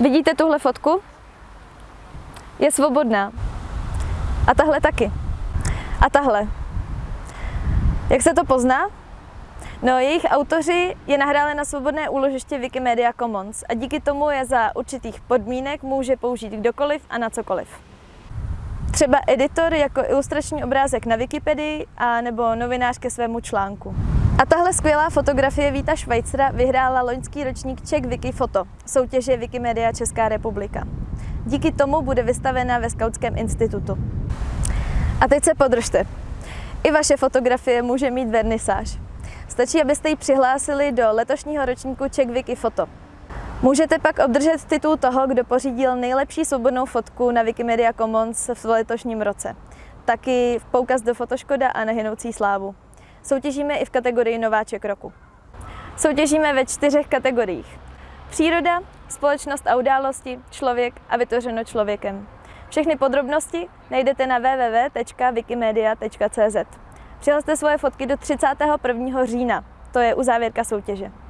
Vidíte tuhle fotku? Je svobodná. A tahle taky. A tahle. Jak se to pozná? No, jejich autoři je nahráli na svobodné úložiště Wikimedia Commons a díky tomu je za určitých podmínek může použít kdokoliv a na cokoliv. Třeba editor jako ilustrační obrázek na Wikipedii a nebo novinář ke svému článku. A tahle skvělá fotografie Víta Švajcera vyhrála loňský ročník Czech Wikifoto, soutěže Wikimedia Česká republika. Díky tomu bude vystavena ve Skautském institutu. A teď se podržte. I vaše fotografie může mít vernisáž. Stačí, abyste ji přihlásili do letošního ročníku Czech Wiki Foto. Můžete pak obdržet titul toho, kdo pořídil nejlepší svobodnou fotku na Wikimedia Commons v letošním roce. Taky v poukaz do Fotoškoda a nehynoucí slávu. Soutěžíme i v kategorii Nováček roku. Soutěžíme ve čtyřech kategoriích. Příroda, společnost a události, člověk a vytvořeno člověkem. Všechny podrobnosti najdete na www.wikimedia.cz. Přihlaste svoje fotky do 31. října, to je uzávěrka soutěže.